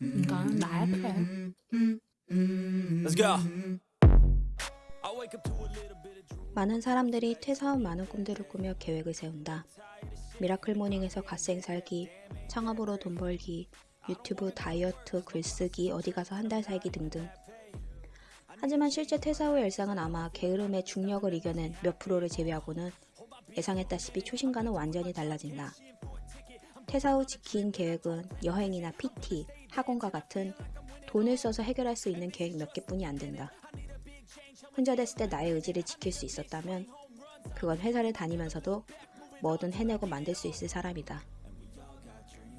이건 나의 플랜. Let's go. 많은 사람들이 퇴사 후 많은 꿈들을 꾸며 계획을 세운다. miracle morning에서 갓생 살기, 창업으로 돈 벌기, 유튜브 다이어트, 글쓰기, 어디 가서 한 달 살기 등등. 하지만 실제 퇴사 후 일상은 아마 게으름의 중력을 이겨낸 몇 프로를 제외하고는 예상했다시피 초심과는 완전히 달라진다. 퇴사 후 지킨 계획은 여행이나 PT, 학원과 같은 돈을 써서 해결할 수 있는 계획 몇 개뿐이 안 된다. 혼자 됐을 때 나의 의지를 지킬 수 있었다면 그건 회사를 다니면서도 뭐든 해내고 만들 수 있을 사람이다.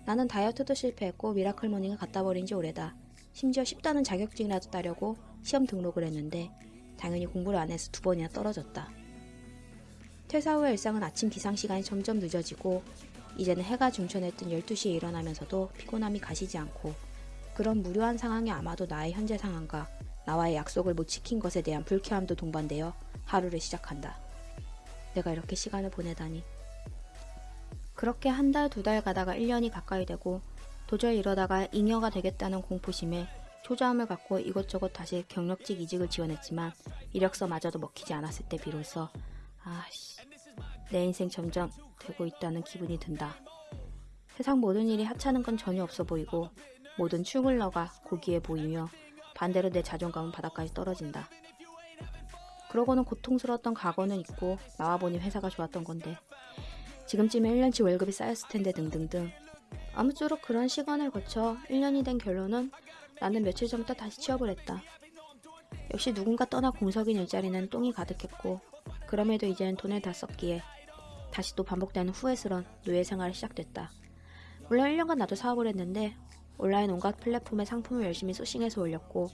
나는 다이어트도 실패했고 miracle morning을 갖다 버린 지 오래다. 심지어 쉽다는 자격증이라도 따려고 시험 등록을 했는데 당연히 공부를 안 해서 두 번이나 떨어졌다. 퇴사 후의 일상은 아침 기상 시간이 점점 늦어지고 이제는 해가 중천했던 12시에 일어나면서도 피곤함이 가시지 않고 그런 무료한 상황이 아마도 나의 현재 상황과 나와의 약속을 못 지킨 것에 대한 불쾌함도 동반되어 하루를 시작한다. 내가 이렇게 시간을 보내다니. 그렇게 한 달, 두 달 가다가 1년이 가까이 되고 도저히 이러다가 잉여가 되겠다는 공포심에 초조함을 갖고 이것저것 다시 경력직 이직을 지원했지만 이력서마저도 먹히지 않았을 때 비로소 아씨 내 인생 점점 되고 있다는 기분이 든다. 세상 모든 일이 하찮은 건 전혀 없어 보이고 모든 너가 고기에 보이며 반대로 내 자존감은 바닥까지 떨어진다. 그러고는 고통스러웠던 과거는 있고 나와보니 회사가 좋았던 건데 지금쯤에 1년치 월급이 쌓였을 텐데 등등등 아무쪼록 그런 시간을 거쳐 1년이 된 결론은 나는 며칠 전부터 다시 취업을 했다. 역시 누군가 떠나 공석인 일자리는 똥이 가득했고 그럼에도 이제는 돈을 다 썼기에 다시 또 반복되는 후회스런 노예 생활이 시작됐다. 물론 1년간 나도 사업을 했는데 온라인 온갖 플랫폼에 상품을 열심히 소싱해서 올렸고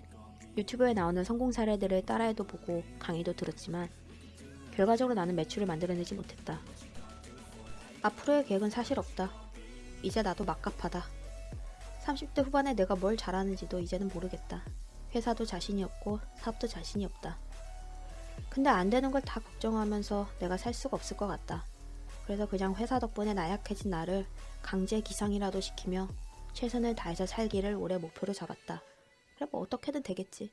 유튜브에 나오는 성공 사례들을 따라해도 보고 강의도 들었지만 결과적으로 나는 매출을 만들어내지 못했다. 앞으로의 계획은 사실 없다. 이제 나도 막갑하다. 30대 후반에 내가 뭘 잘하는지도 이제는 모르겠다. 회사도 자신이 없고 사업도 자신이 없다. 근데 안 되는 걸 다 걱정하면서 내가 살 수가 없을 것 같다. 그래서 그냥 회사 덕분에 나약해진 나를 강제 기상이라도 시키며 최선을 다해서 살기를 올해 목표로 잡았다. 그래 뭐 어떻게든 되겠지.